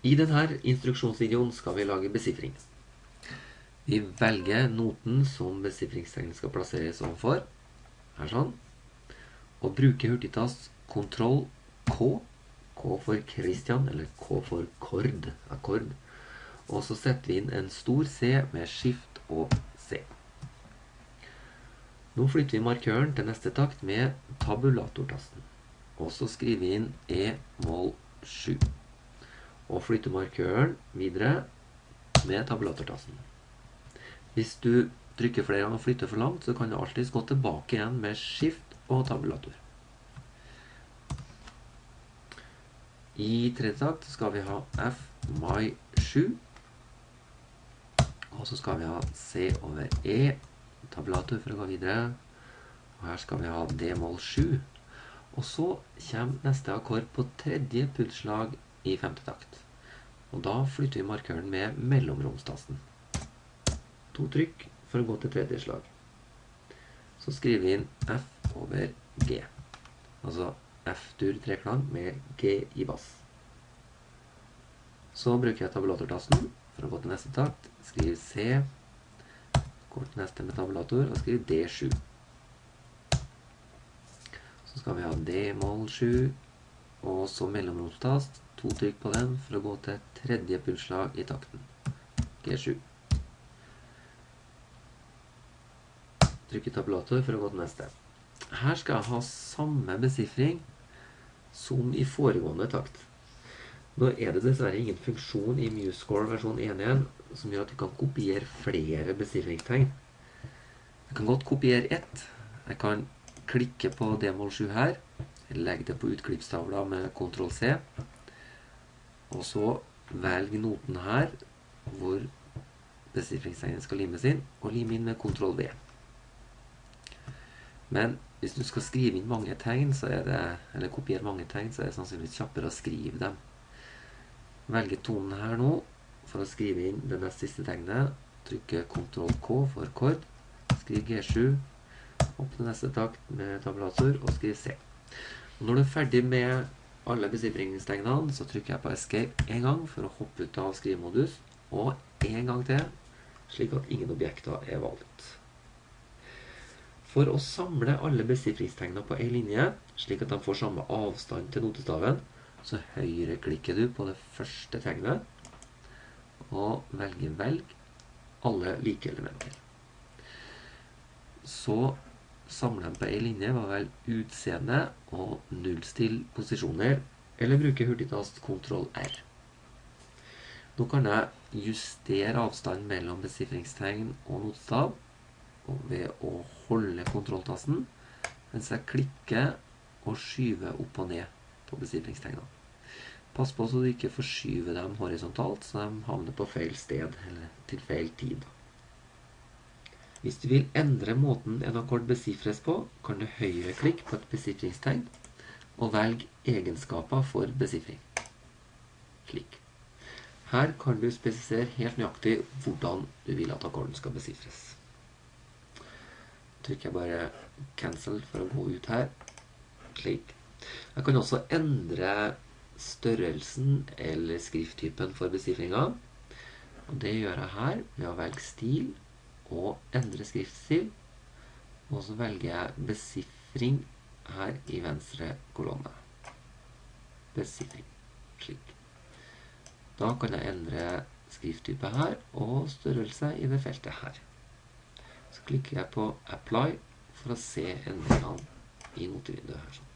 I denne instruksjonsvideoen skal vi lage besifring. Vi velger noten som besifringstegnet skal plasseres overfor. Her sånn. Og bruker hurtigtast Ctrl K. K for Christian, eller K for kord. Akkord. Og så setter vi inn en stor C med skift og C. Nå flytter vi markøren til neste takt med tabulatortasten. Og så skriver vi inn E-mål 7 og flytte markøren videre med tabulatortassen. Hvis du trykker flere ganger og flytter for langt, så kan du alltid gå tilbake igjen med skift og tabulator. I tredje takt skal vi ha F mai 7. Og så skal vi ha C over E, tabulator for å gå videre. Og her skal vi ha D-mål 7. Og så kommer neste akkord på tredje pulsslag i femte takt. Og da flytter vi markøren med mellomromstasten. To trykk for å gå til tredje slag. Så skriver vi inn F over G. Altså F-dur treklang med G i bass. Så bruker jeg tabulatortasten for å gå til neste takt. Skriv C. Går til neste med tabulator og skriver D7. Så skal vi ha D-mål 7, og så mellomromstast to trykk på den for å gå til tredje pulsslag i takten. G7. Trykk i tabulator for å gå til neste. Her skal jeg ha samme besifring som i foregående takt. Nå er det dessverre ingen funksjon i MuseScore versjon 1.1 som gjør at du kan kopiere flere besifringstegn. Jeg kan godt kopiere ett. Jeg kan klikke på D-mål 7 her, legge det på utklippstavla med Ctrl C, og så velg noten her, hvor besifringstegnet skal limes inn, og lim inn med Ctrl V. Men hvis du skal skrive inn mange tegn, så er det, eller kopiere mange tegn, så er det sannsynligvis kjappere å skrive dem. Velge tonen her nå, for å skrive inn det nest siste tegnet. Trykke Ctrl K for kord. Skriv G7. Opp til neste takt med tabulator, og skriv C. Og når du er ferdig med alle besifringstegnene, så trykker jeg på Escape en gang for å hoppe ut av skrivemodus, og en gang til, slik at ingen objekter er valgt. For å samle alle besifringstegnene på en linje, slik at de får samme avstand til notestaven, så høyreklikker du på det første tegnet, og velger velg alle like elementer. Så samle dem på en linje var vel utseende og nullstill posisjoner, eller bruke hurtigtast Ctrl R. Nå kan jeg justere avstanden mellom besifringstegn og notestav ved å holde kontrolltasten mens jeg klikker og skyver opp og ned på besifringstegnene. Pass på så du ikke forskyver dem horisontalt, så de havner på feil sted eller til feil tid. Hvis du vil endre måten en akkord besifres på, kan du høyreklikk på et besifringstegn og velg egenskaper for besifring. Slik. Her kan du spesifisere helt nøyaktig hvordan du vil at akkorden skal besifres. Trykker jeg bare cancel for å gå ut her. Slik. Jeg kan også endre størrelsen eller skrifttypen for besifringa. Og det gjør jeg her ved å velge stil og endre skriftstil. Og så velger jeg besifring her i venstre kolonne. Besifring. Slik. Da kan jeg endre skrifttype her og størrelse i det feltet her. Så klikker jeg på Apply for å se endringene i notevinduet her. sånn.